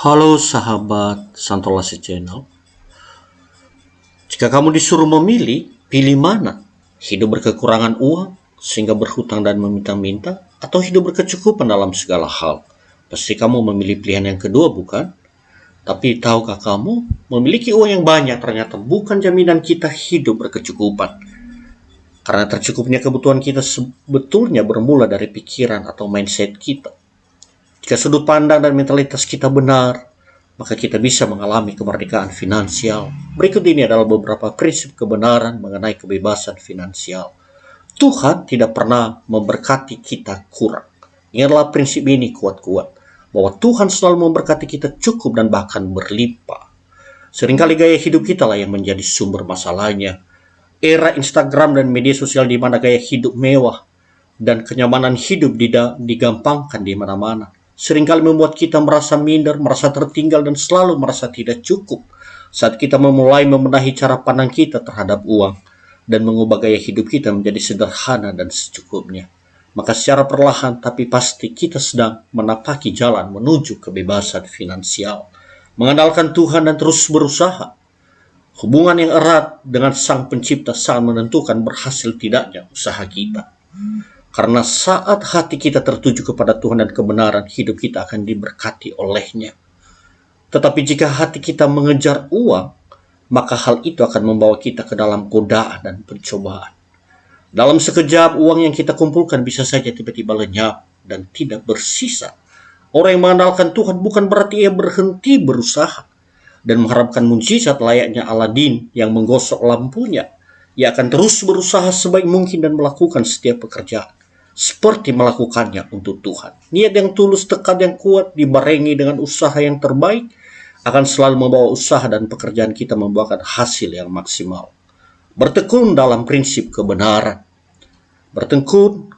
Halo sahabat Santolasi Channel. Jika kamu disuruh memilih, pilih mana? Hidup berkekurangan uang sehingga berhutang dan meminta-minta atau hidup berkecukupan dalam segala hal? Pasti kamu memilih pilihan yang kedua, bukan? Tapi tahukah kamu, memiliki uang yang banyak ternyata bukan jaminan kita hidup berkecukupan. Karena tercukupnya kebutuhan kita sebetulnya bermula dari pikiran atau mindset kita. Jika sudut pandang dan mentalitas kita benar, maka kita bisa mengalami kemerdekaan finansial. Berikut ini adalah beberapa prinsip kebenaran mengenai kebebasan finansial. Tuhan tidak pernah memberkati kita kurang. Ingatlah prinsip ini kuat-kuat. Bahwa Tuhan selalu memberkati kita cukup dan bahkan berlimpah. Seringkali gaya hidup kita lah yang menjadi sumber masalahnya. Era Instagram dan media sosial di mana gaya hidup mewah dan kenyamanan hidup digampangkan di mana-mana sering kali membuat kita merasa minder, merasa tertinggal, dan selalu merasa tidak cukup saat kita memulai membenahi cara pandang kita terhadap uang dan mengubah gaya hidup kita menjadi sederhana dan secukupnya. Maka secara perlahan tapi pasti kita sedang menapaki jalan menuju kebebasan finansial. Mengandalkan Tuhan dan terus berusaha. Hubungan yang erat dengan Sang Pencipta sangat menentukan berhasil tidaknya usaha kita. Karena saat hati kita tertuju kepada Tuhan dan kebenaran, hidup kita akan diberkati olehnya. Tetapi jika hati kita mengejar uang, maka hal itu akan membawa kita ke dalam godaan dan pencobaan. Dalam sekejap, uang yang kita kumpulkan bisa saja tiba-tiba lenyap dan tidak bersisa. Orang yang mengandalkan Tuhan bukan berarti ia berhenti berusaha dan mengharapkan mujizat layaknya Aladin yang menggosok lampunya. Ia akan terus berusaha sebaik mungkin dan melakukan setiap pekerjaan seperti melakukannya untuk Tuhan. Niat yang tulus, tekad yang kuat, dibarengi dengan usaha yang terbaik, akan selalu membawa usaha dan pekerjaan kita membuahkan hasil yang maksimal. Bertekun dalam prinsip kebenaran. Bertekun,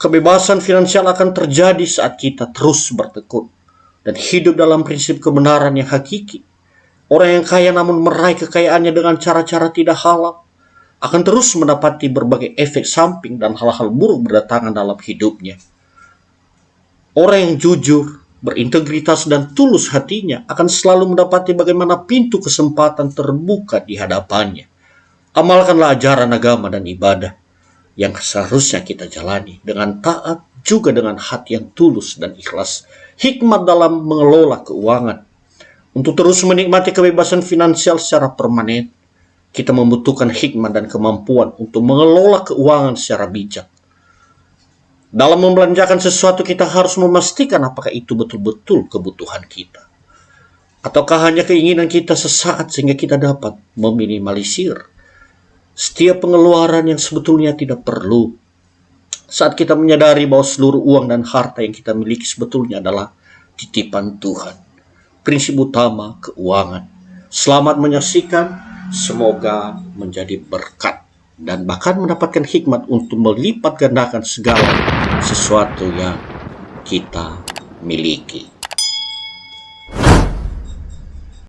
kebebasan finansial akan terjadi saat kita terus bertekun. Dan hidup dalam prinsip kebenaran yang hakiki. Orang yang kaya namun meraih kekayaannya dengan cara-cara tidak halal akan terus mendapati berbagai efek samping dan hal-hal buruk berdatangan dalam hidupnya. Orang yang jujur, berintegritas, dan tulus hatinya akan selalu mendapati bagaimana pintu kesempatan terbuka di hadapannya. Amalkanlah ajaran agama dan ibadah yang seharusnya kita jalani dengan taat juga dengan hati yang tulus dan ikhlas. Hikmat dalam mengelola keuangan. Untuk terus menikmati kebebasan finansial secara permanen kita membutuhkan hikmah dan kemampuan untuk mengelola keuangan secara bijak. Dalam membelanjakan sesuatu kita harus memastikan apakah itu betul-betul kebutuhan kita. Ataukah hanya keinginan kita sesaat sehingga kita dapat meminimalisir setiap pengeluaran yang sebetulnya tidak perlu. Saat kita menyadari bahwa seluruh uang dan harta yang kita miliki sebetulnya adalah titipan Tuhan. Prinsip utama keuangan. Selamat menyaksikan semoga menjadi berkat dan bahkan mendapatkan hikmat untuk melipat gandakan segala sesuatu yang kita miliki.